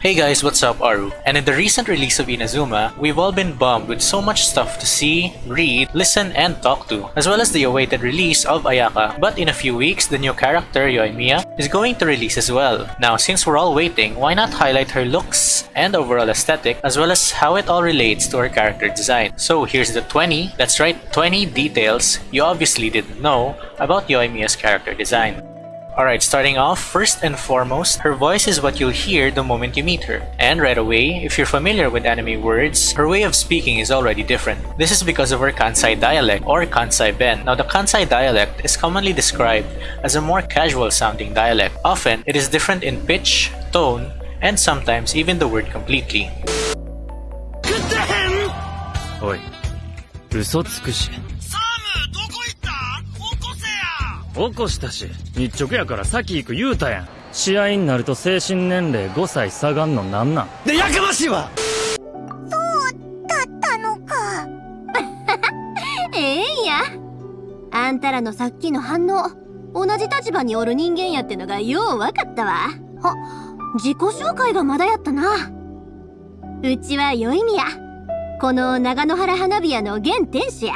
Hey guys, what's up, Aru? And in the recent release of Inazuma, we've all been bummed with so much stuff to see, read, listen, and talk to, as well as the awaited release of Ayaka. But in a few weeks, the new character, Yoimiya, is going to release as well. Now, since we're all waiting, why not highlight her looks and overall aesthetic, as well as how it all relates to her character design. So here's the 20, that's right, 20 details you obviously didn't know about Yoimiya's character design. Alright, starting off, first and foremost, her voice is what you'll hear the moment you meet her. And right away, if you're familiar with anime words, her way of speaking is already different. This is because of her Kansai dialect or Kansai Ben. Now the Kansai dialect is commonly described as a more casual sounding dialect. Often, it is different in pitch, tone, and sometimes even the word completely. おい嘘つくし 起こしたし。日直やから先行く言うたやん。試合になると精神年齢5歳下がんのなんなん？でやかましいわ！だったのか。ええんや。あんたらのさっきの反応同じ立場におる人間やってのがよう分かったわ。あ自己紹介がまだやったな。うちはよいみや。この長野原花火屋の現店主や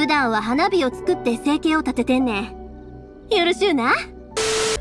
普段は花火を作って生計を立ててんねんよろしゅうな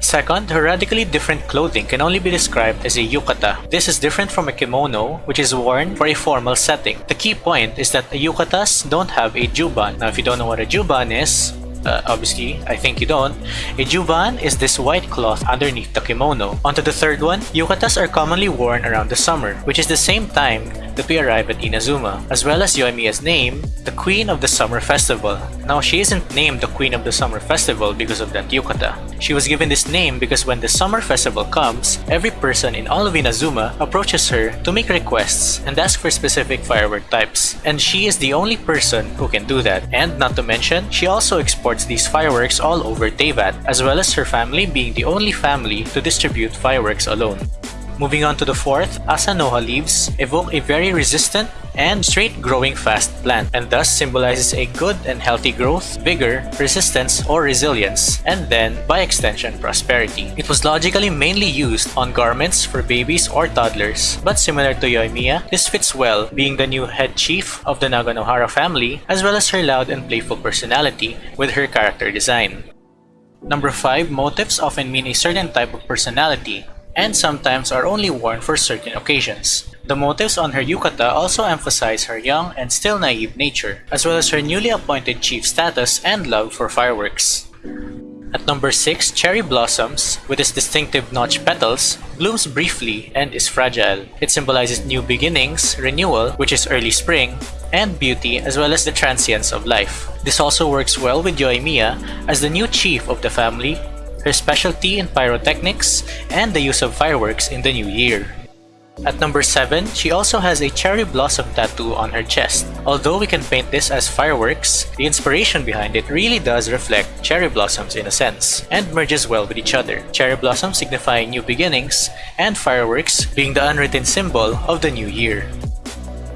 Second, her radically different clothing can only be described as a yukata. This is different from a kimono, which is worn for a formal setting. The key point is that yukatas don't have a juban. Now, if you don't know what a juban is, uh, obviously, I think you don't. A juban is this white cloth underneath the kimono. Onto the third one, yukatas are commonly worn around the summer, which is the same time that we arrive at Inazuma, as well as Yoimiya's name, the Queen of the Summer Festival. Now, she isn't named the Queen of the Summer Festival because of that yukata. She was given this name because when the summer festival comes, every person in all of Inazuma approaches her to make requests and ask for specific firework types. And she is the only person who can do that. And not to mention, she also exports these fireworks all over Teyvat, as well as her family being the only family to distribute fireworks alone. Moving on to the fourth, Asanoha leaves evoke a very resistant and straight growing fast plant and thus symbolizes a good and healthy growth, vigor, resistance, or resilience, and then, by extension, prosperity. It was logically mainly used on garments for babies or toddlers, but similar to Yoimiya, this fits well being the new head chief of the Naganohara family as well as her loud and playful personality with her character design. Number 5, motifs often mean a certain type of personality, and sometimes are only worn for certain occasions. The motifs on her yukata also emphasize her young and still naive nature, as well as her newly appointed chief status and love for fireworks. At number 6, Cherry Blossoms, with its distinctive notch petals, blooms briefly and is fragile. It symbolizes new beginnings, renewal, which is early spring, and beauty as well as the transience of life. This also works well with Yoimiya as the new chief of the family her specialty in pyrotechnics, and the use of fireworks in the new year. At number 7, she also has a cherry blossom tattoo on her chest. Although we can paint this as fireworks, the inspiration behind it really does reflect cherry blossoms in a sense, and merges well with each other. Cherry blossom signifying new beginnings, and fireworks being the unwritten symbol of the new year.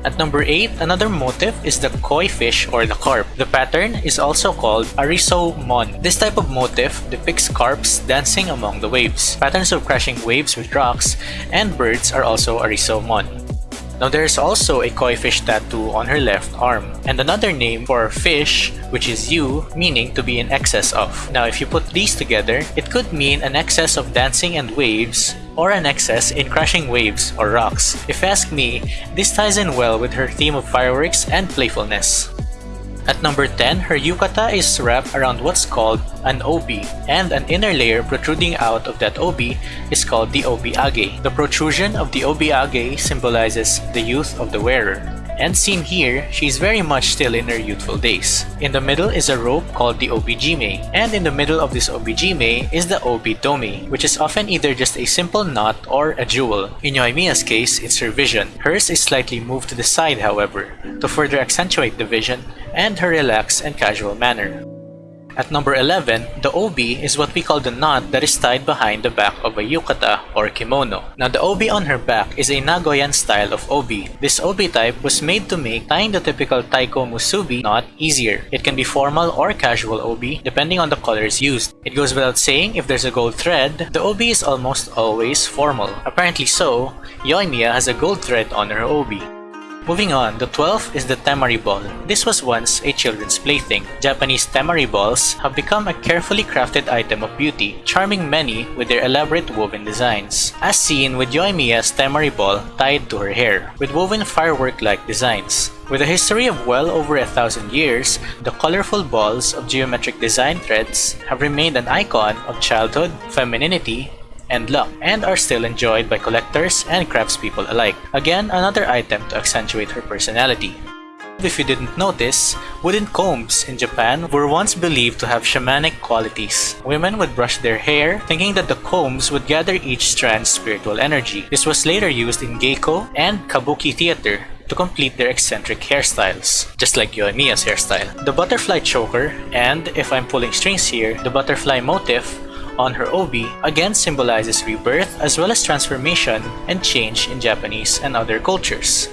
At number 8, another motif is the koi fish or the carp. The pattern is also called ariso mon. This type of motif depicts carps dancing among the waves. Patterns of crashing waves with rocks and birds are also ariso mon. Now there's also a koi fish tattoo on her left arm, and another name for fish, which is yu, meaning to be in excess of. Now if you put these together, it could mean an excess of dancing and waves, or an excess in crashing waves or rocks. If you ask me, this ties in well with her theme of fireworks and playfulness. At number 10, her yukata is wrapped around what's called an obi, and an inner layer protruding out of that obi is called the obiage. The protrusion of the obiage symbolizes the youth of the wearer. And seen here, she's very much still in her youthful days. In the middle is a rope called the obijime, and in the middle of this obijime is the obidomi, which is often either just a simple knot or a jewel. In Yoimiya's case, it's her vision. Hers is slightly moved to the side, however, to further accentuate the vision and her relaxed and casual manner. At number 11, the obi is what we call the knot that is tied behind the back of a yukata or kimono. Now the obi on her back is a Nagoyan style of obi. This obi type was made to make tying the typical taiko musubi knot easier. It can be formal or casual obi depending on the colors used. It goes without saying if there's a gold thread, the obi is almost always formal. Apparently so, Yoimiya has a gold thread on her obi. Moving on, the 12th is the temari ball. This was once a children's plaything. Japanese temari balls have become a carefully crafted item of beauty, charming many with their elaborate woven designs, as seen with Yoimiya's temari ball tied to her hair, with woven firework-like designs. With a history of well over a thousand years, the colorful balls of geometric design threads have remained an icon of childhood, femininity, and luck, and are still enjoyed by collectors and craftspeople alike. Again, another item to accentuate her personality. If you didn't notice, wooden combs in Japan were once believed to have shamanic qualities. Women would brush their hair, thinking that the combs would gather each strand's spiritual energy. This was later used in Geiko and Kabuki theater to complete their eccentric hairstyles, just like Yoimiya's hairstyle. The butterfly choker, and if I'm pulling strings here, the butterfly motif on her obi again symbolizes rebirth as well as transformation and change in Japanese and other cultures.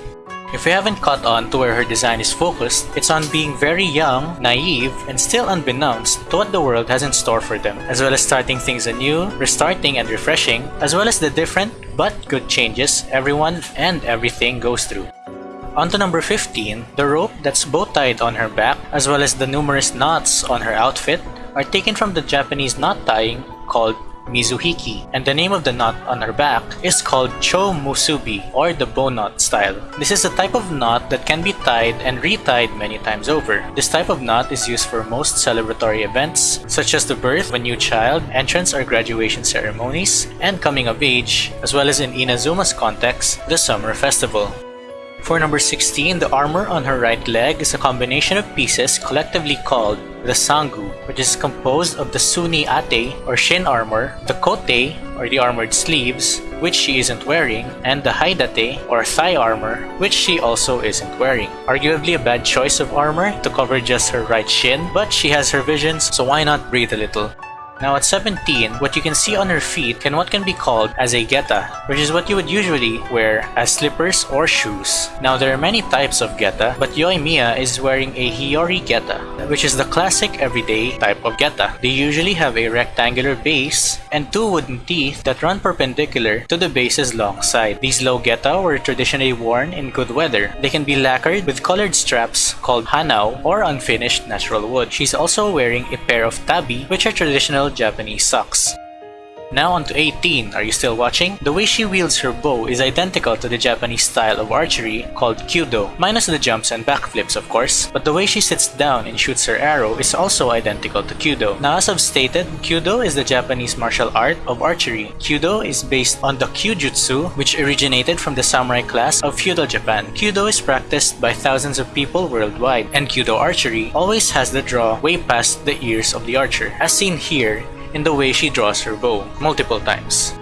If you haven't caught on to where her design is focused, it's on being very young, naive, and still unbeknownst to what the world has in store for them, as well as starting things anew, restarting and refreshing, as well as the different but good changes everyone and everything goes through. On to number 15, the rope that's bow-tied on her back, as well as the numerous knots on her outfit, are taken from the Japanese knot tying called Mizuhiki, and the name of the knot on her back is called Cho Musubi or the bow knot style. This is a type of knot that can be tied and retied many times over. This type of knot is used for most celebratory events such as the birth of a new child, entrance or graduation ceremonies, and coming of age, as well as in Inazuma's context, the summer festival. For number 16, the armor on her right leg is a combination of pieces collectively called the sangu, which is composed of the suni ate or shin armor, the kote or the armored sleeves, which she isn't wearing, and the haidate or thigh armor, which she also isn't wearing. Arguably a bad choice of armor to cover just her right shin, but she has her visions, so why not breathe a little? Now at 17, what you can see on her feet can what can be called as a geta, which is what you would usually wear as slippers or shoes. Now there are many types of geta, but Yoimiya is wearing a Hiyori geta, which is the classic everyday type of geta. They usually have a rectangular base and two wooden teeth that run perpendicular to the base's long side. These low geta were traditionally worn in good weather. They can be lacquered with colored straps called hanao or unfinished natural wood. She's also wearing a pair of tabi, which are traditional Japanese socks. Now on to 18, are you still watching? The way she wields her bow is identical to the Japanese style of archery called kyudo, minus the jumps and backflips of course, but the way she sits down and shoots her arrow is also identical to kyudo. Now as I've stated, kyudo is the Japanese martial art of archery. Kyudo is based on the kyujutsu, which originated from the samurai class of feudal Japan. Kyudo is practiced by thousands of people worldwide, and kyudo archery always has the draw way past the ears of the archer, as seen here in the way she draws her bow multiple times.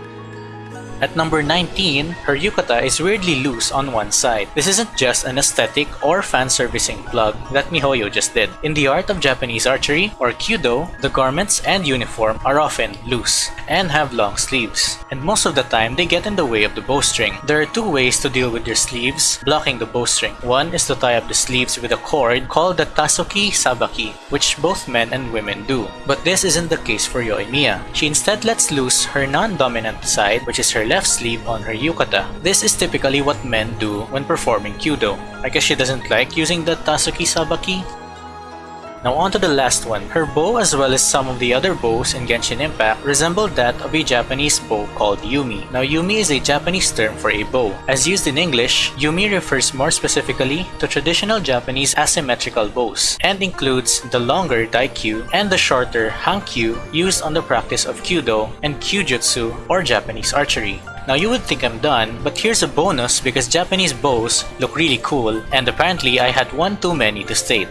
At number 19, her yukata is weirdly loose on one side. This isn't just an aesthetic or fan-servicing plug that Mihoyo just did. In the art of Japanese archery, or kyudo, the garments and uniform are often loose and have long sleeves. And most of the time, they get in the way of the bowstring. There are two ways to deal with your sleeves blocking the bowstring. One is to tie up the sleeves with a cord called the tasuki sabaki, which both men and women do. But this isn't the case for Yoimiya. She instead lets loose her non-dominant side, which is her left sleeve on her yukata. This is typically what men do when performing kyudo. I guess she doesn't like using the tasuki sabaki? Now on to the last one. Her bow as well as some of the other bows in Genshin Impact resemble that of a Japanese bow called Yumi. Now Yumi is a Japanese term for a bow. As used in English, Yumi refers more specifically to traditional Japanese asymmetrical bows and includes the longer daikyu and the shorter hankyu used on the practice of kyudo and kyujutsu or Japanese archery. Now you would think I'm done, but here's a bonus because Japanese bows look really cool and apparently I had one too many to state.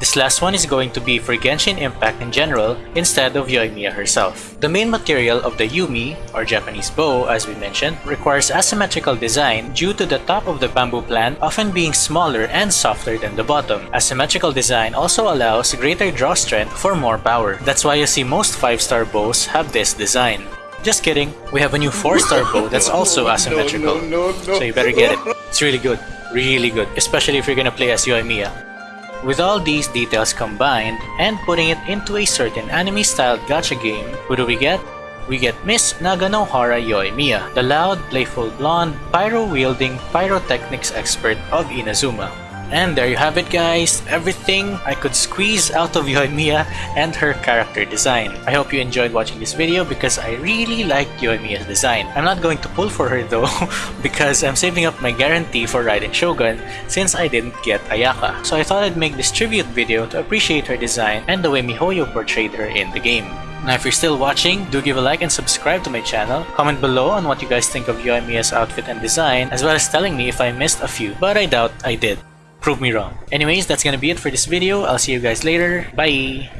This last one is going to be for Genshin Impact in general instead of Yoimiya herself. The main material of the Yumi, or Japanese bow as we mentioned, requires asymmetrical design due to the top of the bamboo plant often being smaller and softer than the bottom. Asymmetrical design also allows greater draw strength for more power. That's why you see most 5-star bows have this design. Just kidding, we have a new 4-star bow that's also asymmetrical. So you better get it. It's really good. Really good. Especially if you're gonna play as Yoimiya. With all these details combined and putting it into a certain anime-styled gacha game, who do we get? We get Miss Naganohara Yoimiya, the loud, playful blonde, pyro-wielding pyrotechnics expert of Inazuma. And there you have it guys, everything I could squeeze out of Yoimiya and her character design. I hope you enjoyed watching this video because I really liked Yoimiya's design. I'm not going to pull for her though because I'm saving up my guarantee for Raiden Shogun since I didn't get Ayaka. So I thought I'd make this tribute video to appreciate her design and the way MiHoYo portrayed her in the game. Now if you're still watching, do give a like and subscribe to my channel. Comment below on what you guys think of Yoimiya's outfit and design as well as telling me if I missed a few, but I doubt I did prove me wrong. Anyways, that's gonna be it for this video. I'll see you guys later. Bye!